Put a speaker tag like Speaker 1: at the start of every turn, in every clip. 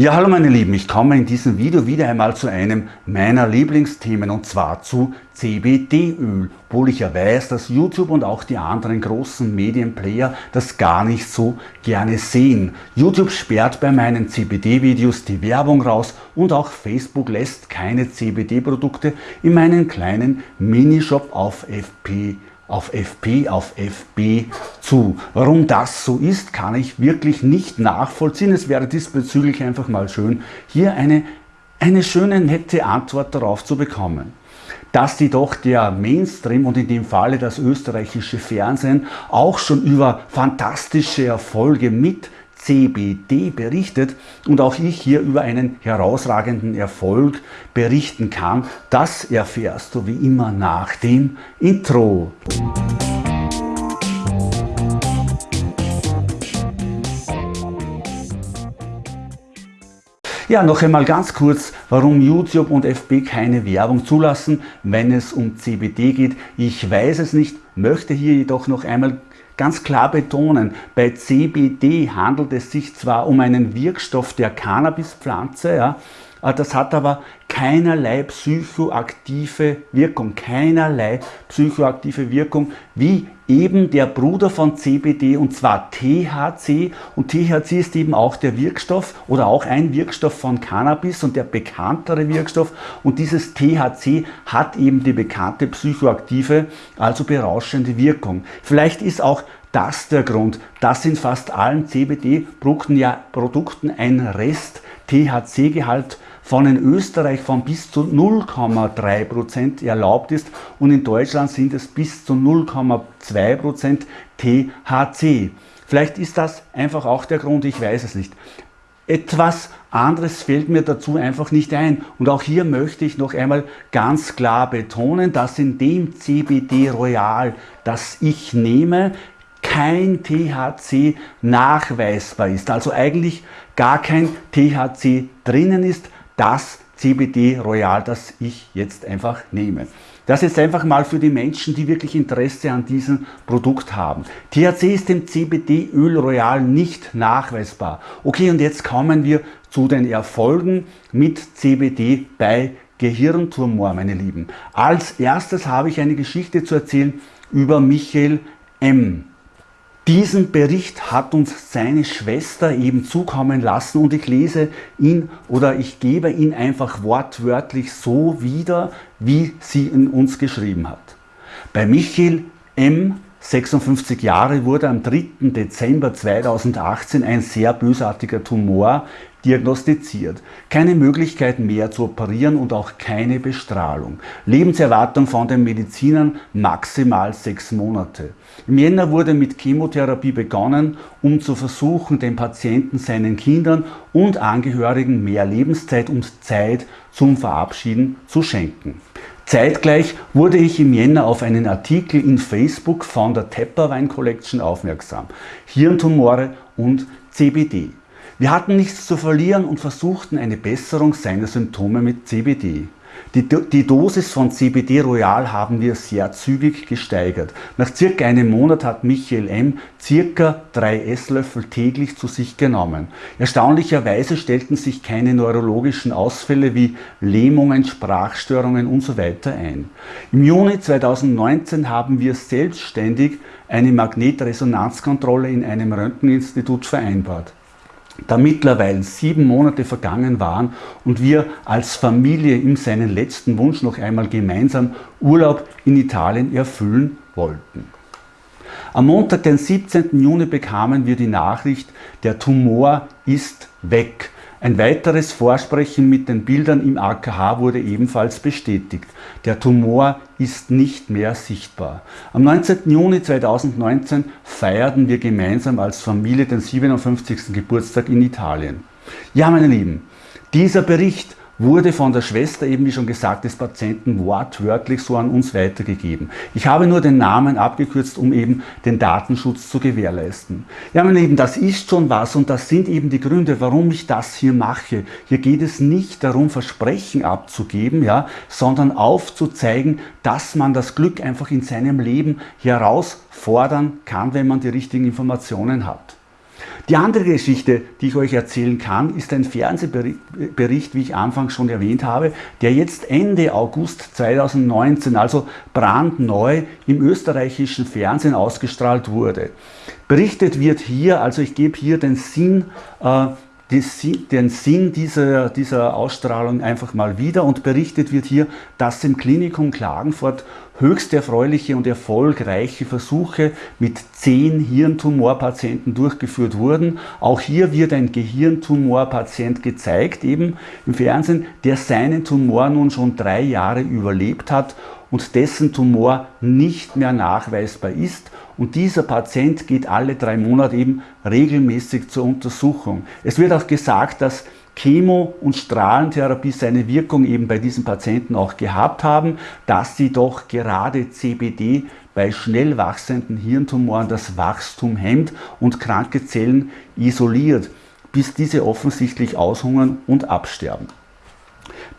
Speaker 1: Ja, hallo meine Lieben, ich komme in diesem Video wieder einmal zu einem meiner Lieblingsthemen und zwar zu CBD-Öl, obwohl ich ja weiß, dass YouTube und auch die anderen großen Medienplayer das gar nicht so gerne sehen. YouTube sperrt bei meinen CBD-Videos die Werbung raus und auch Facebook lässt keine CBD-Produkte in meinen kleinen Minishop auf FP auf FP, auf FB zu. Warum das so ist, kann ich wirklich nicht nachvollziehen. Es wäre diesbezüglich einfach mal schön, hier eine, eine schöne, nette Antwort darauf zu bekommen dass jedoch der Mainstream und in dem Falle das österreichische Fernsehen auch schon über fantastische Erfolge mit CBD berichtet und auch ich hier über einen herausragenden Erfolg berichten kann, das erfährst du wie immer nach dem Intro. Ja, noch einmal ganz kurz, warum YouTube und FB keine Werbung zulassen, wenn es um CBD geht. Ich weiß es nicht, möchte hier jedoch noch einmal ganz klar betonen, bei CBD handelt es sich zwar um einen Wirkstoff der Cannabispflanze, ja, das hat aber keinerlei psychoaktive Wirkung, keinerlei psychoaktive Wirkung, wie eben der Bruder von CBD und zwar THC und THC ist eben auch der Wirkstoff oder auch ein Wirkstoff von Cannabis und der bekanntere Wirkstoff. Und dieses THC hat eben die bekannte psychoaktive, also berauschende Wirkung. Vielleicht ist auch das der Grund, dass in fast allen CBD-Produkten ja Produkten ein Rest. THC-Gehalt von in Österreich von bis zu 0,3% erlaubt ist und in Deutschland sind es bis zu 0,2% THC. Vielleicht ist das einfach auch der Grund, ich weiß es nicht. Etwas anderes fällt mir dazu einfach nicht ein. Und auch hier möchte ich noch einmal ganz klar betonen, dass in dem CBD Royal, das ich nehme, kein THC nachweisbar ist. Also eigentlich gar kein THC drinnen ist, das CBD Royal, das ich jetzt einfach nehme. Das ist einfach mal für die Menschen, die wirklich Interesse an diesem Produkt haben. THC ist im CBD Öl Royal nicht nachweisbar. Okay, und jetzt kommen wir zu den Erfolgen mit CBD bei Gehirntumor, meine Lieben. Als erstes habe ich eine Geschichte zu erzählen über Michael M. Diesen Bericht hat uns seine Schwester eben zukommen lassen und ich lese ihn oder ich gebe ihn einfach wortwörtlich so wieder, wie sie ihn uns geschrieben hat. Bei Michael M. 56 Jahre wurde am 3. Dezember 2018 ein sehr bösartiger Tumor diagnostiziert. Keine Möglichkeit mehr zu operieren und auch keine Bestrahlung. Lebenserwartung von den Medizinern maximal sechs Monate. Im Jänner wurde mit Chemotherapie begonnen, um zu versuchen, den Patienten, seinen Kindern und Angehörigen mehr Lebenszeit und Zeit zum Verabschieden zu schenken. Zeitgleich wurde ich im Jänner auf einen Artikel in Facebook von der Tepper Wein Collection aufmerksam. Hirntumore und CBD. Wir hatten nichts zu verlieren und versuchten eine Besserung seiner Symptome mit CBD. Die, die, Dosis von CBD Royal haben wir sehr zügig gesteigert. Nach circa einem Monat hat Michael M. circa drei Esslöffel täglich zu sich genommen. Erstaunlicherweise stellten sich keine neurologischen Ausfälle wie Lähmungen, Sprachstörungen usw. So ein. Im Juni 2019 haben wir selbstständig eine Magnetresonanzkontrolle in einem Röntgeninstitut vereinbart da mittlerweile sieben Monate vergangen waren und wir als Familie ihm seinen letzten Wunsch noch einmal gemeinsam Urlaub in Italien erfüllen wollten. Am Montag, den 17. Juni, bekamen wir die Nachricht, der Tumor ist weg. Ein weiteres Vorsprechen mit den Bildern im AKH wurde ebenfalls bestätigt. Der Tumor ist nicht mehr sichtbar. Am 19. Juni 2019 feierten wir gemeinsam als Familie den 57. Geburtstag in Italien. Ja, meine Lieben, dieser Bericht wurde von der Schwester, eben wie schon gesagt, des Patienten wortwörtlich so an uns weitergegeben. Ich habe nur den Namen abgekürzt, um eben den Datenschutz zu gewährleisten. Ja, meine Lieben, das ist schon was und das sind eben die Gründe, warum ich das hier mache. Hier geht es nicht darum, Versprechen abzugeben, ja, sondern aufzuzeigen, dass man das Glück einfach in seinem Leben herausfordern kann, wenn man die richtigen Informationen hat. Die andere Geschichte, die ich euch erzählen kann, ist ein Fernsehbericht, wie ich anfangs schon erwähnt habe, der jetzt Ende August 2019, also brandneu im österreichischen Fernsehen ausgestrahlt wurde. Berichtet wird hier, also ich gebe hier den Sinn äh, den Sinn dieser, dieser Ausstrahlung einfach mal wieder und berichtet wird hier, dass im Klinikum Klagenfurt höchst erfreuliche und erfolgreiche Versuche mit zehn Hirntumorpatienten durchgeführt wurden. Auch hier wird ein Gehirntumorpatient gezeigt, eben im Fernsehen, der seinen Tumor nun schon drei Jahre überlebt hat und dessen Tumor nicht mehr nachweisbar ist und dieser Patient geht alle drei Monate eben regelmäßig zur Untersuchung. Es wird auch gesagt, dass Chemo- und Strahlentherapie seine Wirkung eben bei diesen Patienten auch gehabt haben, dass sie doch gerade CBD bei schnell wachsenden Hirntumoren das Wachstum hemmt und kranke Zellen isoliert, bis diese offensichtlich aushungern und absterben.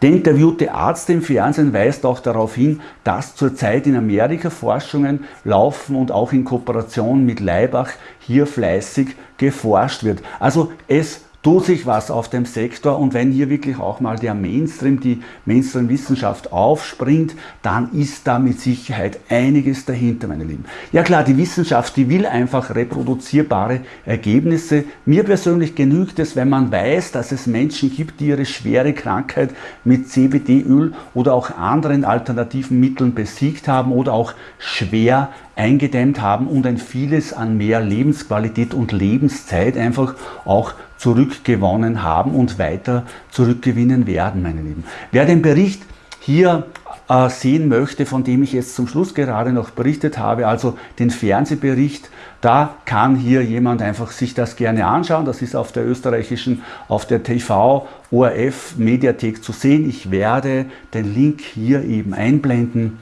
Speaker 1: Der interviewte Arzt im Fernsehen weist auch darauf hin, dass zurzeit in Amerika Forschungen laufen und auch in Kooperation mit Leibach hier fleißig geforscht wird. Also es tut sich was auf dem Sektor und wenn hier wirklich auch mal der Mainstream, die Mainstream-Wissenschaft aufspringt, dann ist da mit Sicherheit einiges dahinter, meine Lieben. Ja klar, die Wissenschaft, die will einfach reproduzierbare Ergebnisse. Mir persönlich genügt es, wenn man weiß, dass es Menschen gibt, die ihre schwere Krankheit mit CBD-Öl oder auch anderen alternativen Mitteln besiegt haben oder auch schwer eingedämmt haben und ein vieles an mehr Lebensqualität und Lebenszeit einfach auch zurückgewonnen haben und weiter zurückgewinnen werden, meine Lieben. Wer den Bericht hier äh, sehen möchte, von dem ich jetzt zum Schluss gerade noch berichtet habe, also den Fernsehbericht, da kann hier jemand einfach sich das gerne anschauen. Das ist auf der österreichischen, auf der TV ORF Mediathek zu sehen. Ich werde den Link hier eben einblenden.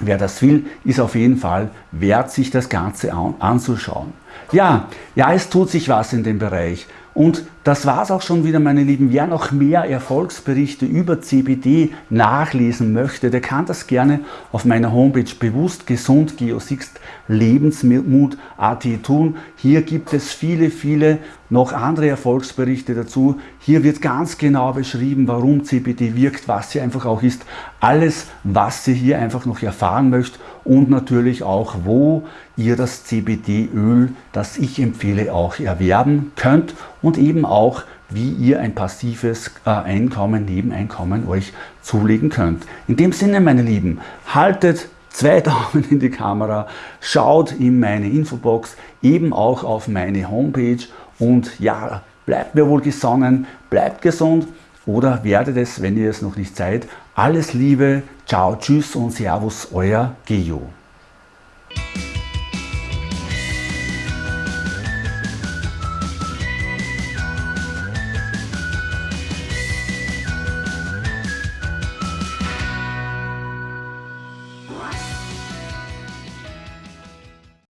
Speaker 1: Wer das will, ist auf jeden Fall wert, sich das Ganze anzuschauen. Ja, ja, es tut sich was in dem Bereich. Und das war es auch schon wieder, meine Lieben. Wer noch mehr Erfolgsberichte über CBD nachlesen möchte, der kann das gerne auf meiner Homepage bewusst gesund Geosixt Lebensmut.at tun. Hier gibt es viele, viele noch andere Erfolgsberichte dazu. Hier wird ganz genau beschrieben, warum CBD wirkt, was sie einfach auch ist. Alles, was ihr hier einfach noch erfahren möchtet und natürlich auch, wo ihr das CBD-Öl, das ich empfehle, auch erwerben könnt und eben auch, wie ihr ein passives äh, Einkommen, Nebeneinkommen euch zulegen könnt. In dem Sinne, meine Lieben, haltet zwei Daumen in die Kamera, schaut in meine Infobox, eben auch auf meine Homepage und ja, bleibt mir wohl gesonnen, bleibt gesund oder werdet es, wenn ihr es noch nicht seid. Alles Liebe, ciao, tschüss und servus, euer Geo.